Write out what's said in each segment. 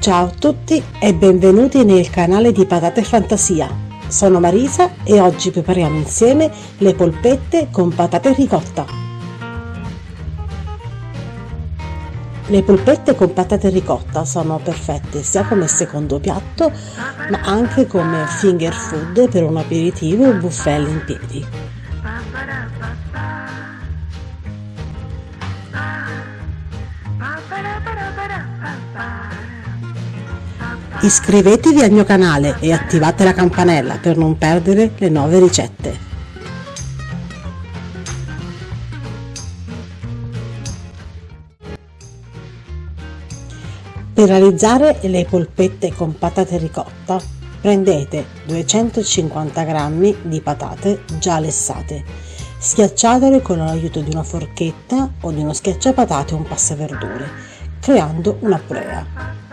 Ciao a tutti e benvenuti nel canale di Patate Fantasia. Sono Marisa e oggi prepariamo insieme le polpette con patate ricotta. Le polpette con patate ricotta sono perfette sia come secondo piatto ma anche come finger food per un aperitivo o buffet in Iscrivetevi al mio canale e attivate la campanella per non perdere le nuove ricette. Per realizzare le polpette con patate ricotta prendete 250 g di patate già lessate, schiacciatele con l'aiuto di una forchetta o di uno schiacciapatate o un passaverdure, creando una purea.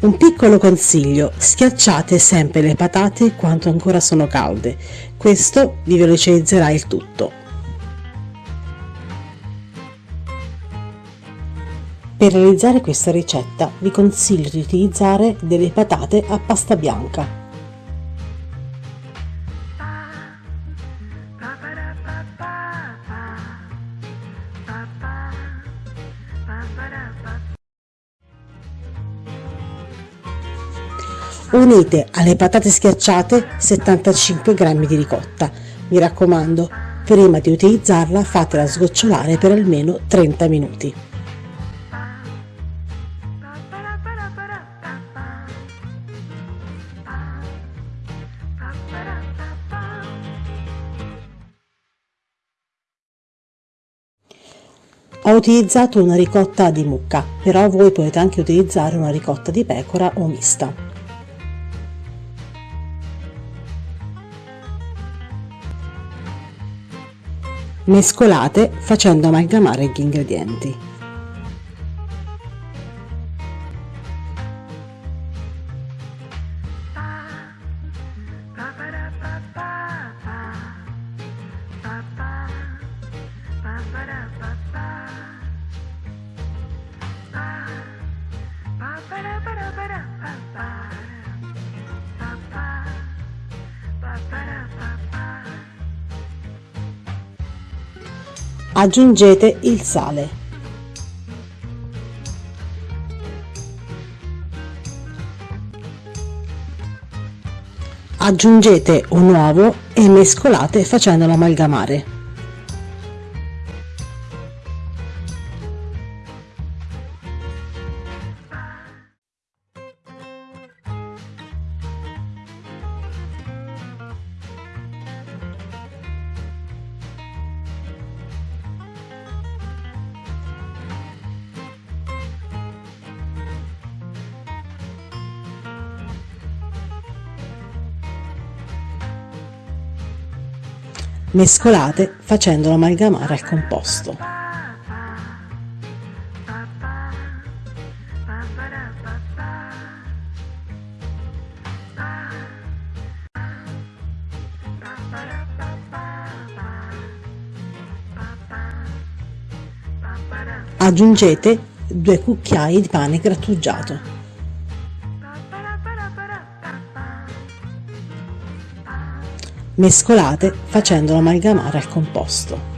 Un piccolo consiglio, schiacciate sempre le patate quando ancora sono calde, questo vi velocizzerà il tutto. Per realizzare questa ricetta vi consiglio di utilizzare delle patate a pasta bianca. Unite alle patate schiacciate 75 g di ricotta. Mi raccomando, prima di utilizzarla fatela sgocciolare per almeno 30 minuti. Ho utilizzato una ricotta di mucca, però voi potete anche utilizzare una ricotta di pecora o mista. Mescolate facendo amalgamare gli ingredienti. Aggiungete il sale. Aggiungete un uovo e mescolate facendolo amalgamare. Mescolate facendolo amalgamare al composto. Aggiungete due cucchiai di pane grattugiato. Mescolate facendolo amalgamare al composto.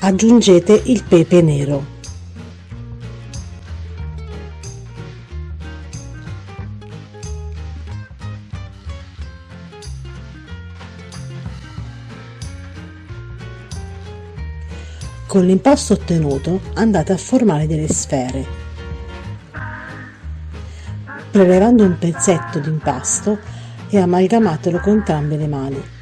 Aggiungete il pepe nero. Con l'impasto ottenuto andate a formare delle sfere. Prelevando un pezzetto di impasto e amalgamatelo con entrambe le mani.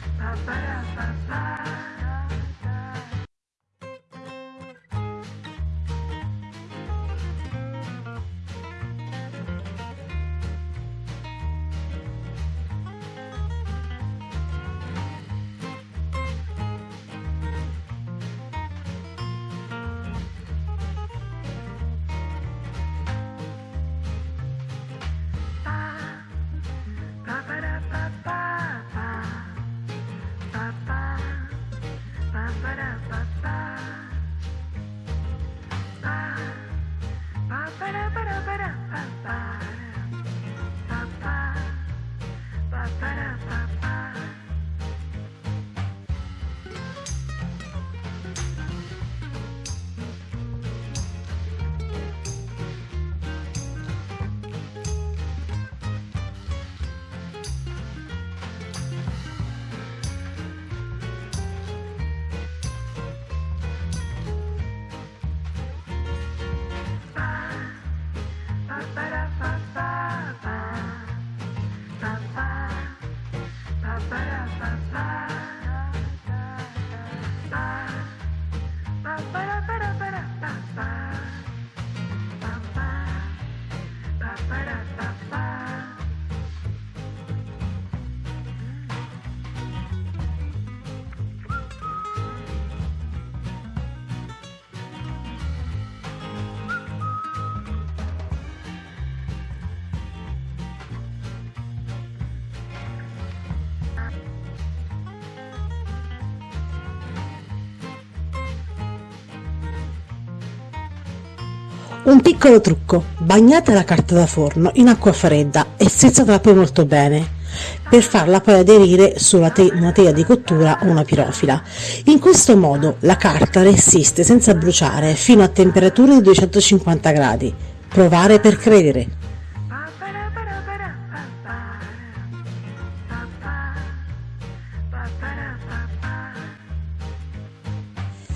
Un piccolo trucco, bagnate la carta da forno in acqua fredda e strizzatela poi molto bene per farla poi aderire su una teglia di cottura o una pirofila. In questo modo la carta resiste senza bruciare fino a temperature di 250 gradi. Provare per credere.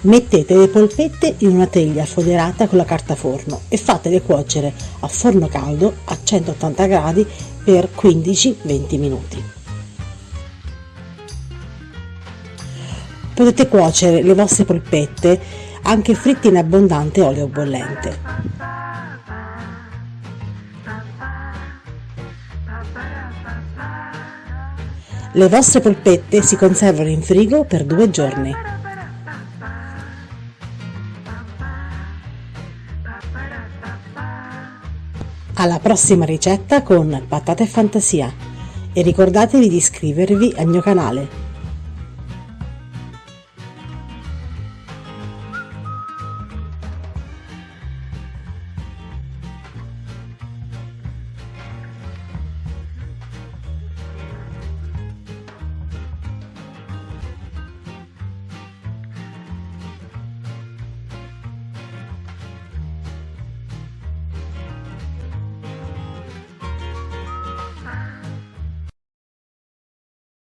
Mettete le polpette in una teglia foderata con la carta forno e fatele cuocere a forno caldo a 180 gradi per 15-20 minuti. Potete cuocere le vostre polpette anche fritte in abbondante olio bollente. Le vostre polpette si conservano in frigo per due giorni. Alla prossima ricetta con Patate Fantasia e ricordatevi di iscrivervi al mio canale.